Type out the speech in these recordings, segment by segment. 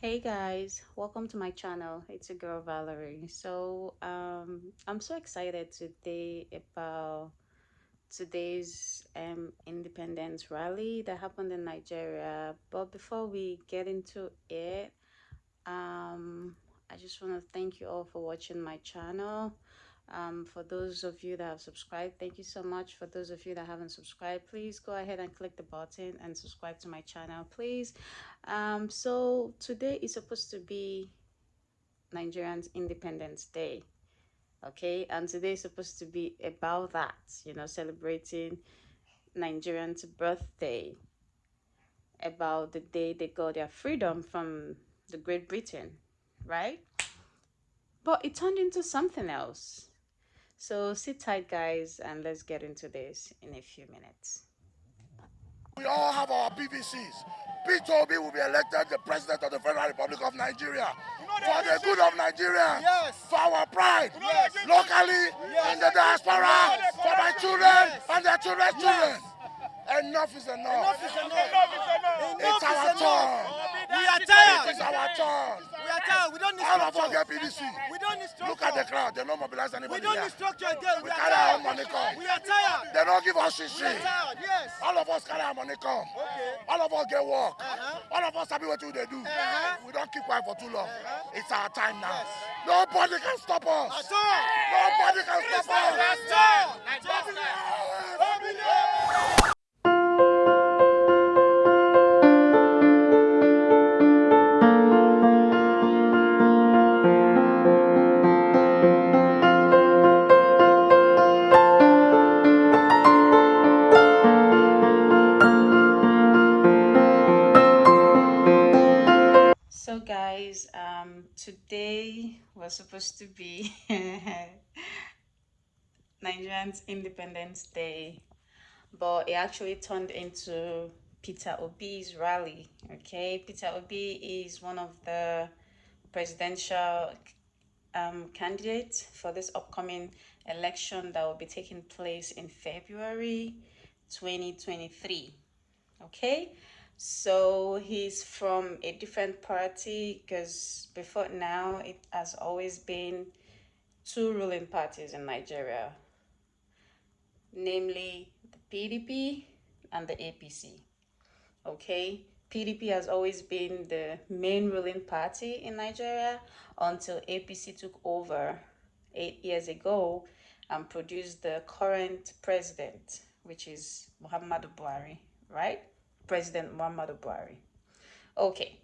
hey guys. Welcome to my channel. It's a girl valerie. So um i'm so excited today about today's um independence rally that happened in nigeria. But before we get into it um i just want to thank you all for watching my channel um, for those of you that have subscribed thank you so much. For those of you that haven't subscribed please go ahead and click the button and subscribe to my channel please. Um, so today is supposed to be nigerians independence day okay? And today is supposed to be about that you know celebrating nigerians birthday about the day they got their freedom from the great britain right? But it turned into something else so sit tight, guys, and let's get into this in a few minutes. We all have our PVCs. Peter Obi will be elected the President of the Federal Republic of Nigeria for the good of Nigeria, yes. for our pride, yes. locally, yes. in the diaspora, for my children and their children's children. Enough is enough. Enough is enough. It's our turn. We are tired. It is our turn. We are tired. We don't need All of us get PVC. We don't need structure. Look at the crowd. They don't mobilize anybody. We don't here. structure again. We, we carry tired. our money come. We are tired. They don't give us shit. We are tired. Yes. All of us carry our money come. Okay. All of us get work. Uh -huh. All of us happy what they do. Uh -huh. We don't keep quiet for too long. Uh -huh. It's our time now. Yes. Nobody can stop us. At all. Nobody can stop us. At all. So today was supposed to be Nigerians Independence Day, but it actually turned into Peter Obi's rally. Okay, Peter Obi is one of the presidential um, candidates for this upcoming election that will be taking place in February 2023. Okay, so he's from a different party because before now it has always been two ruling parties in Nigeria, namely the PDP and the APC. Okay, PDP has always been the main ruling party in Nigeria until APC took over eight years ago and produced the current president, which is Muhammadu Buhari, right? President Muhammadu Buhari. Okay.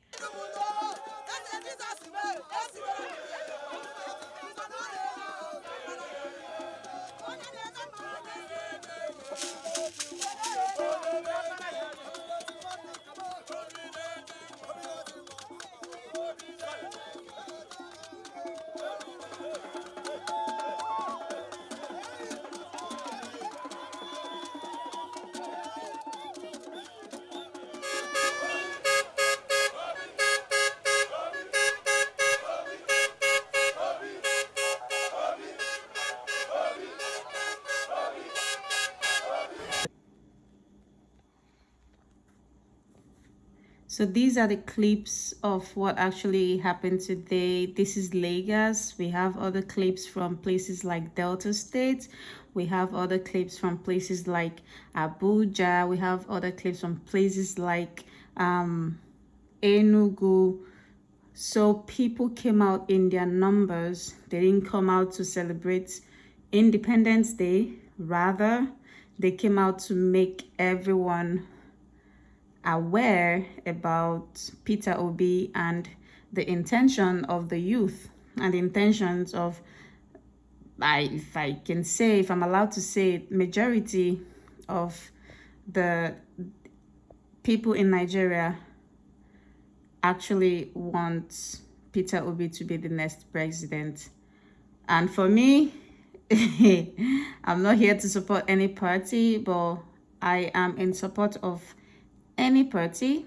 So these are the clips of what actually happened today. This is Lagos. We have other clips from places like Delta State. We have other clips from places like Abuja. We have other clips from places like um, Enugu. So people came out in their numbers. They didn't come out to celebrate Independence Day. Rather, they came out to make everyone aware about Peter Obi and the intention of the youth and the intentions of, I, if I can say, if I'm allowed to say, majority of the people in Nigeria actually want Peter Obi to be the next president. And for me, I'm not here to support any party, but I am in support of any party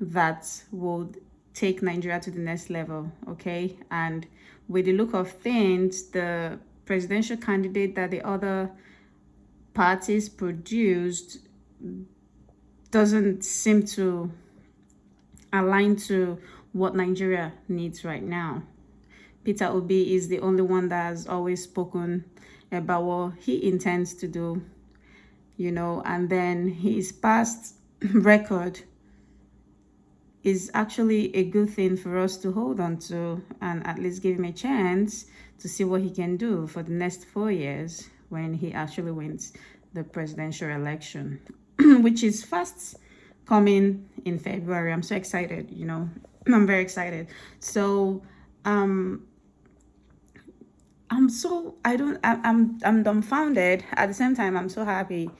that would take Nigeria to the next level, okay? And with the look of things, the presidential candidate that the other parties produced doesn't seem to align to what Nigeria needs right now. Peter Obi is the only one that has always spoken about what he intends to do, you know, and then his past record is actually a good thing for us to hold on to and at least give him a chance to see what he can do for the next four years when he actually wins the presidential election, which is fast coming in February. I'm so excited, you know, I'm very excited. So, um, I'm so, I don't, I, I'm, I'm dumbfounded. At the same time, I'm so happy.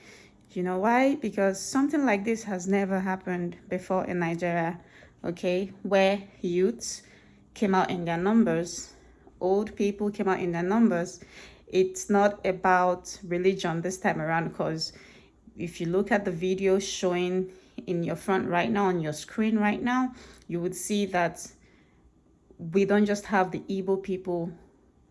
You know why? Because something like this has never happened before in Nigeria, okay? Where youths came out in their numbers, old people came out in their numbers. It's not about religion this time around because if you look at the video showing in your front right now on your screen right now you would see that we don't just have the Igbo people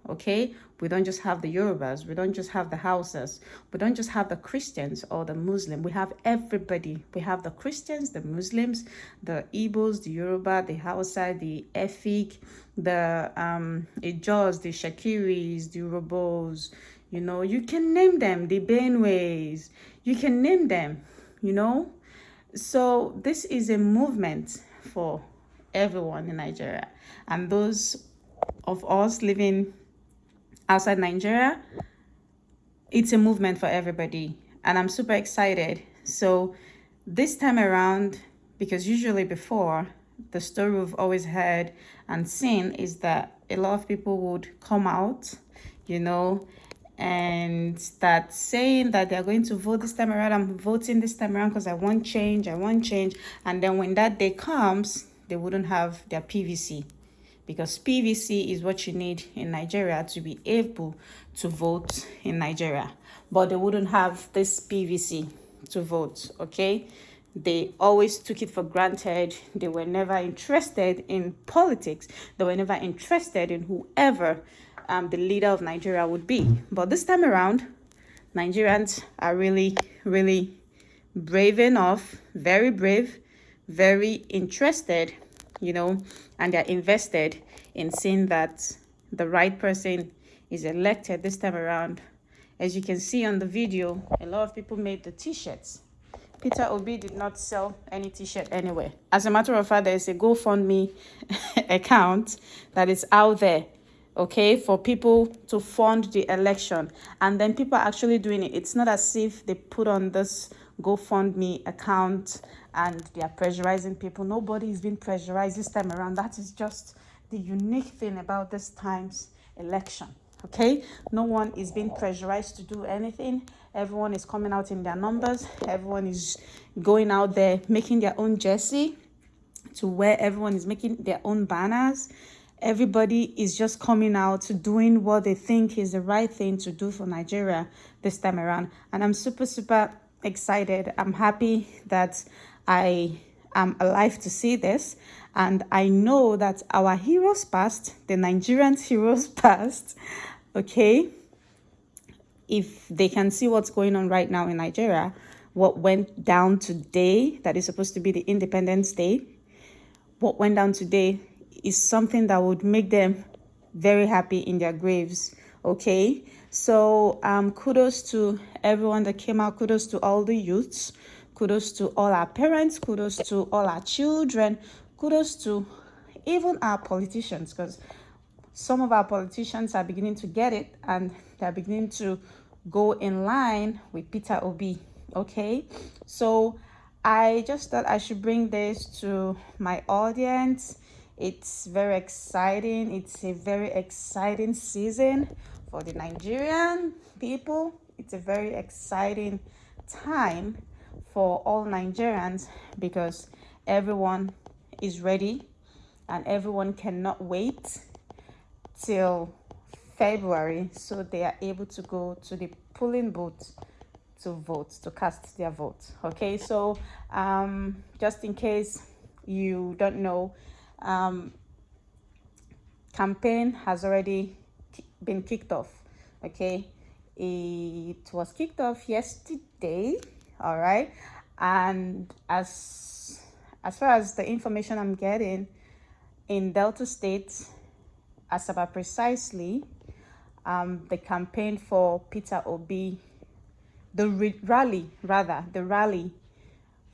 okay we don't just have the yorubas we don't just have the hausas we don't just have the christians or the muslim. We have everybody. We have the christians the muslims the igbos the yoruba the hausa the efik the um the shakiris the Urhobos you know you can name them the benways. You can name them you know? So this is a movement for everyone in nigeria and those of us living outside Nigeria, it's a movement for everybody. And I'm super excited. So this time around, because usually before, the story we've always heard and seen is that a lot of people would come out, you know, and start saying that they're going to vote this time around. I'm voting this time around because I want change, I want change. And then when that day comes, they wouldn't have their PVC because PVC is what you need in Nigeria to be able to vote in Nigeria. But they wouldn't have this PVC to vote, okay? They always took it for granted. They were never interested in politics. They were never interested in whoever um, the leader of Nigeria would be. But this time around, Nigerians are really, really brave enough, very brave, very interested you know, and they're invested in seeing that the right person is elected this time around. As you can see on the video, a lot of people made the t-shirts. Peter Obi did not sell any t-shirt anywhere. As a matter of fact, there's a GoFundMe account that is out there, okay, for people to fund the election. And then people are actually doing it. It's not as if they put on this GoFundMe account and they are pressurizing people. Nobody is being pressurized this time around. That is just the unique thing about this time's election. Okay, no one is being pressurized to do anything. Everyone is coming out in their numbers. Everyone is going out there making their own jersey to where everyone is making their own banners. Everybody is just coming out to doing what they think is the right thing to do for Nigeria this time around. And I'm super, super excited. I'm happy that I am alive to see this. And I know that our heroes past, the Nigerian heroes past, okay, if they can see what's going on right now in Nigeria, what went down today, that is supposed to be the Independence Day, what went down today is something that would make them very happy in their graves, okay? So um, kudos to everyone that came out, kudos to all the youths, Kudos to all our parents, kudos to all our children, kudos to even our politicians because some of our politicians are beginning to get it and they're beginning to go in line with Peter Obi. Okay, so I just thought I should bring this to my audience. It's very exciting. It's a very exciting season for the Nigerian people. It's a very exciting time for all Nigerians because everyone is ready and everyone cannot wait till February so they are able to go to the polling booth to vote to cast their vote okay so um just in case you don't know um campaign has already been kicked off okay it was kicked off yesterday all right and as as far as the information i'm getting in Delta State, as about precisely, um, the campaign for Peter Obi, the rally, rather, the rally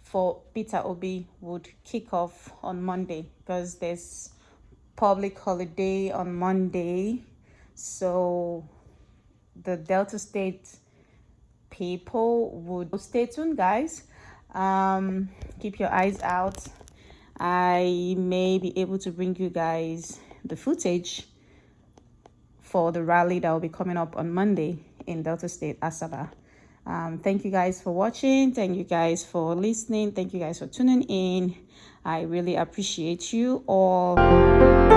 for Peter Obi would kick off on Monday because there's public holiday on Monday. So the Delta State people would stay tuned, guys. Um, keep your eyes out. I may be able to bring you guys the footage for the rally that will be coming up on Monday in Delta State, Asaba. Um, thank you guys for watching. Thank you guys for listening. Thank you guys for tuning in. I really appreciate you all.